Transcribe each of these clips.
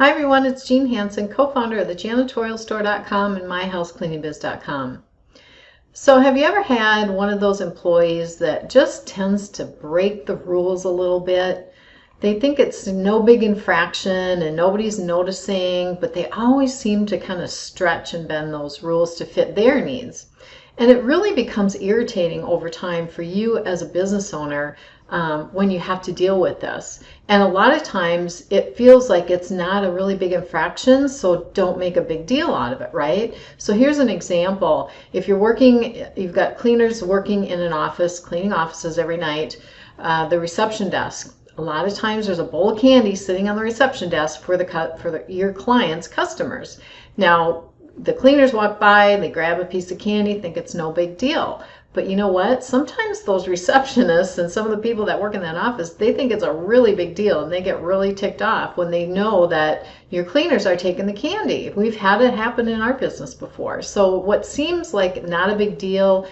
Hi everyone, it's Jean Hansen, co-founder of the janitorialstore.com and myhousecleaningbiz.com. So have you ever had one of those employees that just tends to break the rules a little bit? They think it's no big infraction and nobody's noticing, but they always seem to kind of stretch and bend those rules to fit their needs. And it really becomes irritating over time for you as a business owner um, when you have to deal with this. And a lot of times it feels like it's not a really big infraction, so don't make a big deal out of it, right? So here's an example. If you're working, you've got cleaners working in an office, cleaning offices every night, uh, the reception desk. A lot of times there's a bowl of candy sitting on the reception desk for the cut for the, your clients' customers. Now, the cleaners walk by, they grab a piece of candy, think it's no big deal. But you know what? Sometimes those receptionists and some of the people that work in that office, they think it's a really big deal and they get really ticked off when they know that your cleaners are taking the candy. We've had it happen in our business before. So what seems like not a big deal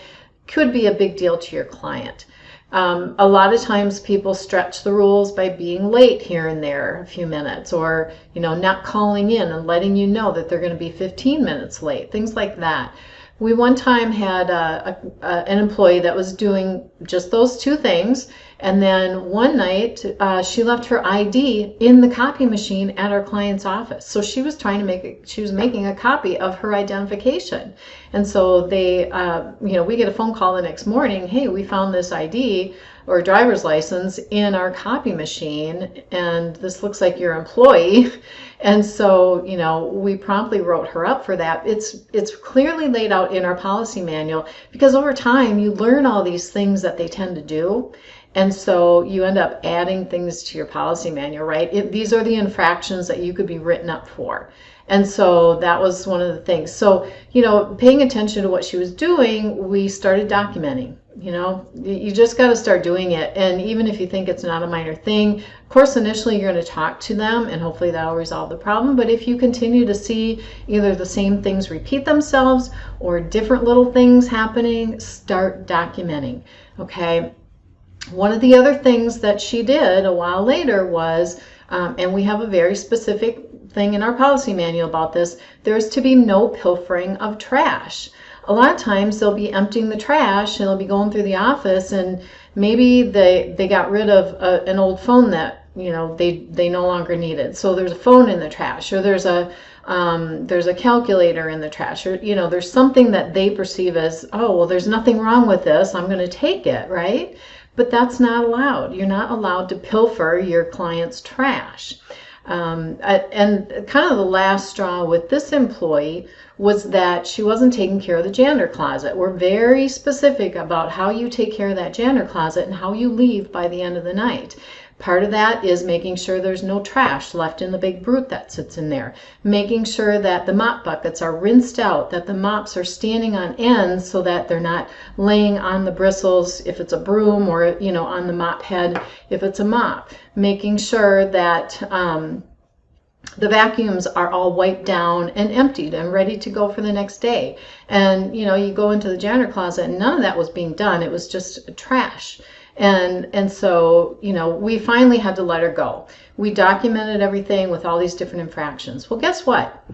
could be a big deal to your client. Um, a lot of times people stretch the rules by being late here and there a few minutes or you know not calling in and letting you know that they're going to be 15 minutes late things like that we one time had a, a, a, an employee that was doing just those two things and then one night uh, she left her id in the copy machine at our client's office. So she was trying to make a, she was making a copy of her identification. And so they uh, you know we get a phone call the next morning hey we found this id or driver's license in our copy machine and this looks like your employee. And so you know we promptly wrote her up for that. It's it's clearly laid out in our policy manual because over time you learn all these things that they tend to do. And so you end up adding things to your policy manual right? It, these are the infractions that you could be written up for. And so that was one of the things. So you know paying attention to what she was doing we started documenting you know you just got to start doing it. And even if you think it's not a minor thing of course initially you're going to talk to them and hopefully that'll resolve the problem. But if you continue to see either the same things repeat themselves or different little things happening start documenting okay? One of the other things that she did a while later was um, and we have a very specific thing in our policy manual about this there's to be no pilfering of trash a lot of times they'll be emptying the trash and they'll be going through the office and maybe they they got rid of a, an old phone that you know they they no longer needed. So there's a phone in the trash or there's a um, there's a calculator in the trash or you know there's something that they perceive as oh well there's nothing wrong with this i'm going to take it right? But that's not allowed. You're not allowed to pilfer your client's trash um, and kind of the last straw with this employee was that she wasn't taking care of the janitor closet. We're very specific about how you take care of that janitor closet and how you leave by the end of the night. Part of that is making sure there's no trash left in the big brute that sits in there. Making sure that the mop buckets are rinsed out, that the mops are standing on end so that they're not laying on the bristles if it's a broom or, you know, on the mop head if it's a mop. Making sure that um, the vacuums are all wiped down and emptied and ready to go for the next day. And, you know, you go into the janitor closet and none of that was being done. It was just trash. And, and so, you know, we finally had to let her go. We documented everything with all these different infractions. Well, guess what?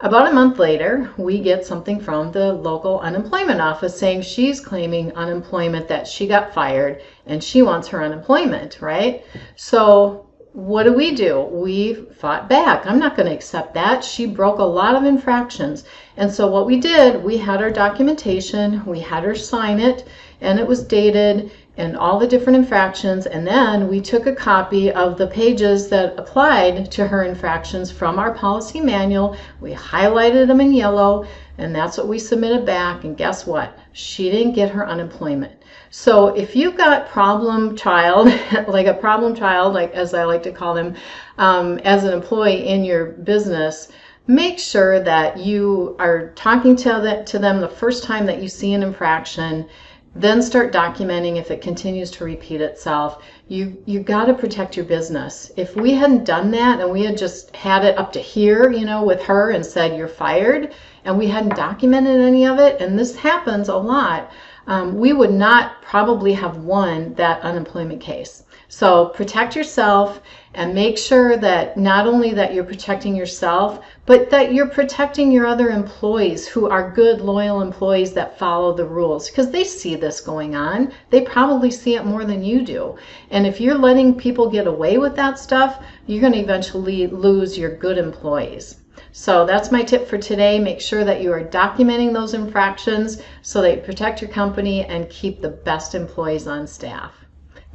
About a month later, we get something from the local unemployment office saying she's claiming unemployment, that she got fired, and she wants her unemployment, right? So what do we do? We fought back. I'm not going to accept that. She broke a lot of infractions. And so what we did, we had our documentation, we had her sign it, and it was dated, and all the different infractions. And then we took a copy of the pages that applied to her infractions from our policy manual. We highlighted them in yellow, and that's what we submitted back. And guess what? She didn't get her unemployment. So if you've got problem child, like a problem child, like as I like to call them, um, as an employee in your business, make sure that you are talking to, to them the first time that you see an infraction then start documenting if it continues to repeat itself. You you got to protect your business. If we hadn't done that and we had just had it up to here, you know, with her and said you're fired, and we hadn't documented any of it, and this happens a lot, um, we would not probably have won that unemployment case. So protect yourself and make sure that not only that you're protecting yourself, but that you're protecting your other employees who are good, loyal employees that follow the rules because they see this going on. They probably see it more than you do. And if you're letting people get away with that stuff, you're going to eventually lose your good employees. So that's my tip for today. Make sure that you are documenting those infractions so that you protect your company and keep the best employees on staff.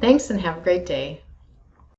Thanks and have a great day.